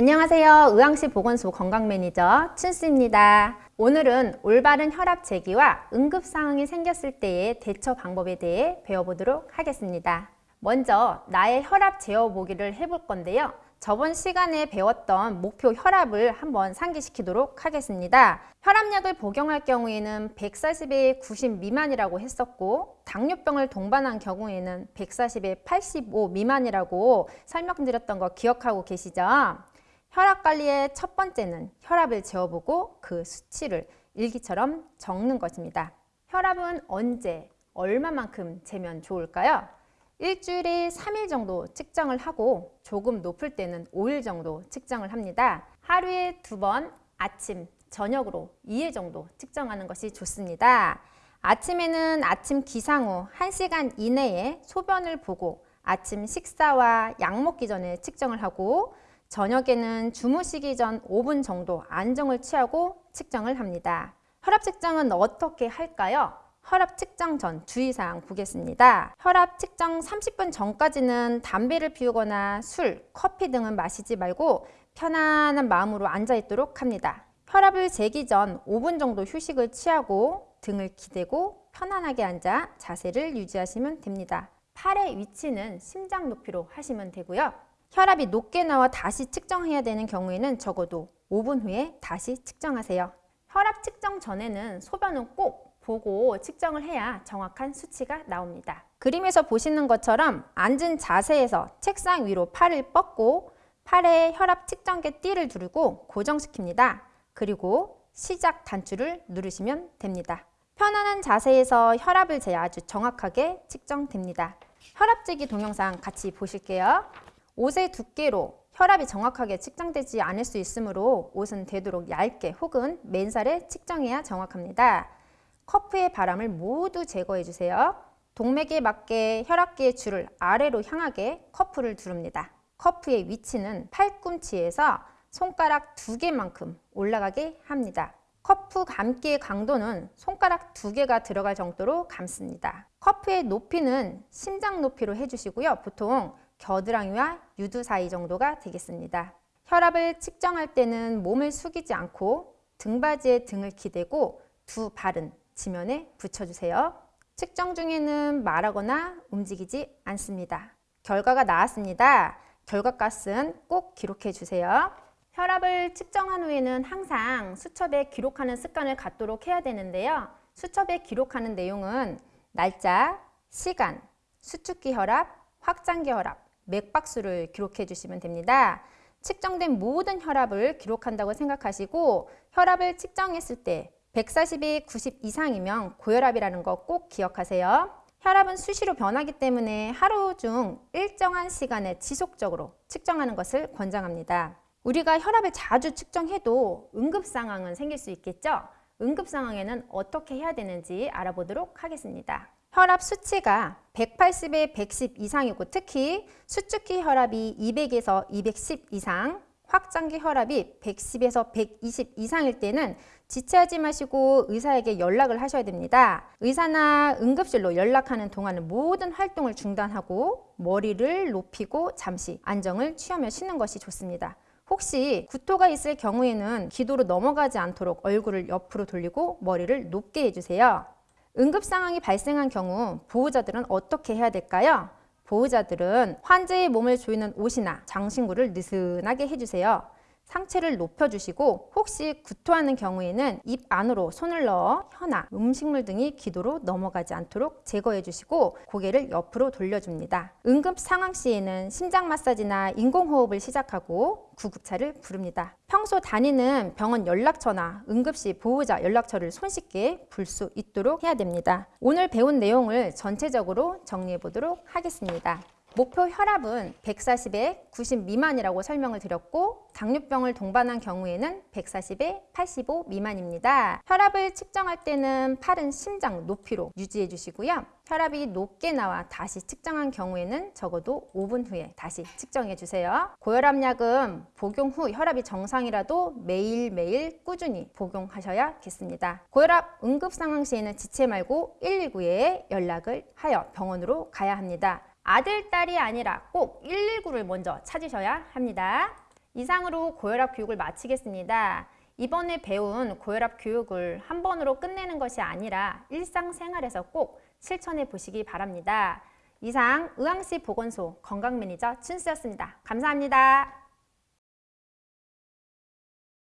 안녕하세요. 의왕시 보건소 건강매니저 춘수입니다. 오늘은 올바른 혈압 재기와 응급 상황이 생겼을 때의 대처 방법에 대해 배워보도록 하겠습니다. 먼저 나의 혈압 재어보기를 해볼 건데요. 저번 시간에 배웠던 목표 혈압을 한번 상기시키도록 하겠습니다. 혈압약을 복용할 경우에는 140에 90 미만이라고 했었고 당뇨병을 동반한 경우에는 140에 85 미만이라고 설명드렸던 거 기억하고 계시죠? 혈압 관리의 첫 번째는 혈압을 재어보고 그 수치를 일기처럼 적는 것입니다. 혈압은 언제, 얼마만큼 재면 좋을까요? 일주일에 3일 정도 측정을 하고 조금 높을 때는 5일 정도 측정을 합니다. 하루에 두 번 아침, 저녁으로 2회 정도 측정하는 것이 좋습니다. 아침에는 아침 기상 후 1시간 이내에 소변을 보고 아침 식사와 약 먹기 전에 측정을 하고 저녁에는 주무시기 전 5분 정도 안정을 취하고 측정을 합니다. 혈압 측정은 어떻게 할까요? 혈압 측정 전 주의사항 보겠습니다. 혈압 측정 30분 전까지는 담배를 피우거나 술, 커피 등은 마시지 말고 편안한 마음으로 앉아있도록 합니다. 혈압을 재기 전 5분 정도 휴식을 취하고 등을 기대고 편안하게 앉아 자세를 유지하시면 됩니다. 팔의 위치는 심장 높이로 하시면 되고요. 혈압이 높게 나와 다시 측정해야 되는 경우에는 적어도 5분 후에 다시 측정하세요. 혈압 측정 전에는 소변은 꼭 보고 측정을 해야 정확한 수치가 나옵니다. 그림에서 보시는 것처럼 앉은 자세에서 책상 위로 팔을 뻗고 팔에 혈압 측정기 띠를 두르고 고정시킵니다. 그리고 시작 단추를 누르시면 됩니다. 편안한 자세에서 혈압을 재야 아주 정확하게 측정됩니다. 혈압 재기 동영상 같이 보실게요. 옷의 두께로 혈압이 정확하게 측정되지 않을 수 있으므로 옷은 되도록 얇게 혹은 맨살에 측정해야 정확합니다. cuff의 바람을 모두 제거해 주세요. 동맥에 맞게 혈압계의 줄을 아래로 향하게 cuff를 두릅니다. cuff의 위치는 팔꿈치에서 손가락 두 개만큼 올라가게 합니다. cuff 감기의 강도는 손가락 두 개가 들어갈 정도로 감습니다. cuff의 높이는 심장 높이로 해주시고요. 보통 겨드랑이와 유두 사이 정도가 되겠습니다. 혈압을 측정할 때는 몸을 숙이지 않고 등받이에 등을 기대고 두 발은 지면에 붙여주세요. 측정 중에는 말하거나 움직이지 않습니다. 결과가 나왔습니다. 결과값은 꼭 기록해 주세요. 혈압을 측정한 후에는 항상 수첩에 기록하는 습관을 갖도록 해야 되는데요. 수첩에 기록하는 내용은 날짜, 시간, 수축기 혈압, 확장기 혈압, 맥박수를 기록해 주시면 됩니다. 측정된 모든 혈압을 기록한다고 생각하시고 혈압을 측정했을 때 140이 90 이상이면 고혈압이라는 거 꼭 기억하세요. 혈압은 수시로 변하기 때문에 하루 중 일정한 시간에 지속적으로 측정하는 것을 권장합니다. 우리가 혈압을 자주 측정해도 응급 상황은 생길 수 있겠죠? 응급 상황에는 어떻게 해야 되는지 알아보도록 하겠습니다. 혈압 수치가 180에 110 이상이고 특히 수축기 혈압이 200에서 210 이상, 확장기 혈압이 110에서 120 이상일 때는 지체하지 마시고 의사에게 연락을 하셔야 됩니다. 의사나 응급실로 연락하는 동안은 모든 활동을 중단하고 머리를 높이고 잠시 안정을 취하며 쉬는 것이 좋습니다. 혹시 구토가 있을 경우에는 기도로 넘어가지 않도록 얼굴을 옆으로 돌리고 머리를 높게 해주세요. 응급 상황이 발생한 경우 보호자들은 어떻게 해야 될까요? 보호자들은 환자의 몸을 조이는 옷이나 장신구를 느슨하게 해주세요. 상체를 높여주시고 혹시 구토하는 경우에는 입 안으로 손을 넣어 혀나 음식물 등이 기도로 넘어가지 않도록 제거해 주시고 고개를 옆으로 돌려줍니다. 응급 상황 시에는 심장 마사지나 인공호흡을 시작하고 구급차를 부릅니다. 평소 다니는 병원 연락처나 응급시 보호자 연락처를 손쉽게 불수 있도록 해야 됩니다. 오늘 배운 내용을 전체적으로 정리해 보도록 하겠습니다. 목표 혈압은 140에 90 미만이라고 설명을 드렸고 당뇨병을 동반한 경우에는 140에 85 미만입니다. 혈압을 측정할 때는 팔은 심장 높이로 유지해 주시고요. 혈압이 높게 나와 다시 측정한 경우에는 적어도 5분 후에 다시 측정해 주세요. 고혈압약은 복용 후 혈압이 정상이라도 매일매일 꾸준히 복용하셔야겠습니다. 고혈압 응급 상황 시에는 지체 말고 119에 연락을 하여 병원으로 가야 합니다. 아들, 딸이 아니라 꼭 119를 먼저 찾으셔야 합니다. 이상으로 고혈압 교육을 마치겠습니다. 이번에 배운 고혈압 교육을 한 번으로 끝내는 것이 아니라 일상생활에서 꼭 실천해 보시기 바랍니다. 이상 의왕시 보건소 건강매니저 춘수였습니다. 감사합니다.